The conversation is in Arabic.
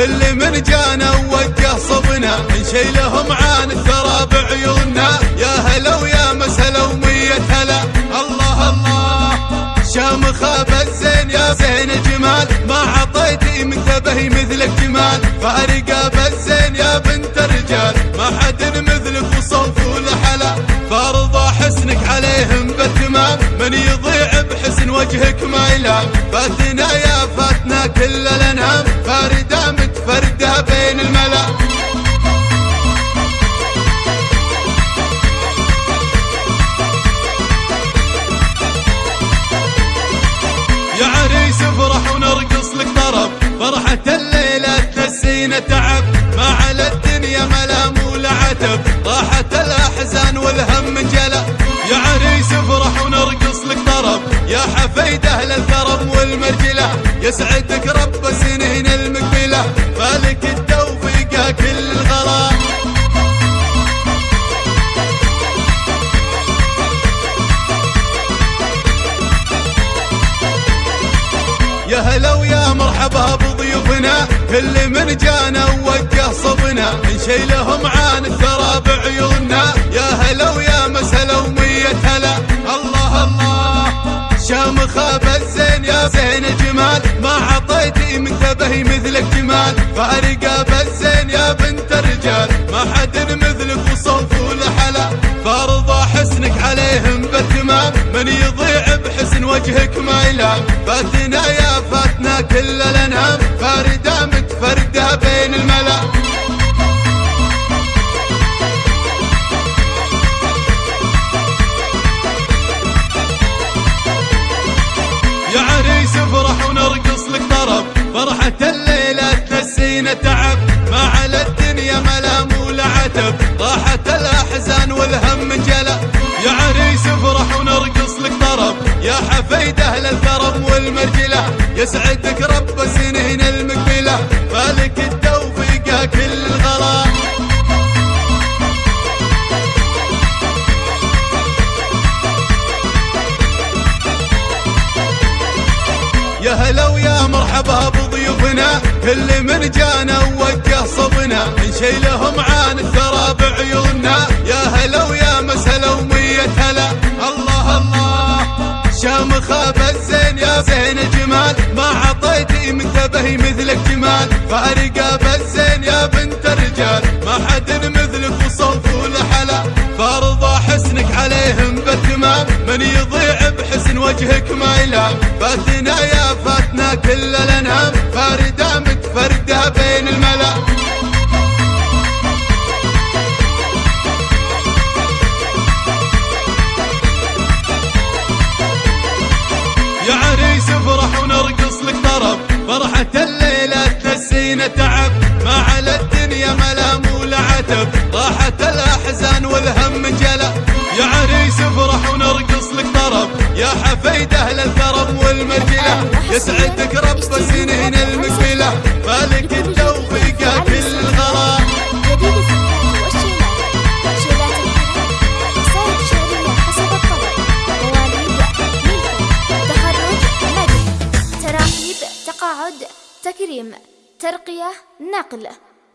كل من جانا ووجه صبنا نشيلهم عن الثرى بعيوننا يا هلا ويا مسهلا ومية هلا. الله الله. شامخة بالزين يا زين الجمال. ما عطيتي من ثبه مثلك جمال فارقة بالزين يا بنت الرجال. ما حد مثلك وصوف ولحلا فارضى حسنك عليهم بالتمام. من يضيع بحسن وجهك ما يلام. فاتنا يا فاتنا كل الانام فاردة متفردة بين الملا. يا عريس افرح ونرقص لك طرب. فرحة الليلة تنسينا تعب. ما على الدنيا ملام ولا عتب. راحت الأحزان والهم جلا. يا عريس افرح ونرقص لك طرب. يا حفيد أهل الكرم والمرجلة يسعدك رب سنين المقبلة فالك التوفيق كل الغلا. يا هلا ويا مرحبا بضيوفنا كل من جانا ووجه صبنا نشيلهم عن الثرى بعيوننا يا هلا ويا مسهلا ومية هلا. الله الله بالزين فارقة بالزين يا بنت الرجال. ما حد مثلك وصوف ولحلا فارضى حسنك عليهم بالتمام من يضيع بحسن وجهك ما يلام. فاتنا يا فاتنا كل الانام فاردة متفردة بين الملا تعب ما على الدنيا ملام ولا عتب. راحت الأحزان والهم جلا يا عريس افرح ونرقص لك طرب. يا حفيد أهل الكرم والمرجلة. يسعدك رب سنين المقبلة. فالك التوفيق كل الغلا يا هلا ويا مرحبا بضيوفنا. كل من جانا ووجه صبنا نشيلهم عن الثرى بعيوننا يا هلا ويا مسهلا ومية هلا. الله الله. شامخة بالزين يا زين الجمال ما عطيتي من ثبه مثلك جمال. فارقة بالزين يا بنت الرجال. ما حد مثلك وصوف ولحلا فارضى حسنك عليهم بالتمام من يضيع بحسن وجهك ما يلام فاتنا يا فاتنا كل الانام فاردة تنسينا تعب؟ ما على الدنيا ملام ولا عتب. راحت الأحزان والهم جلا يا عريس افرح ونرقص لك طرب. يا حفيد أهل الكرم والمرجلة. يسعدك رب سنين المقبلة فالك التوفيق كل تقاعد تكريم. ترقية نقل.